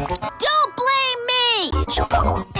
Don't blame me!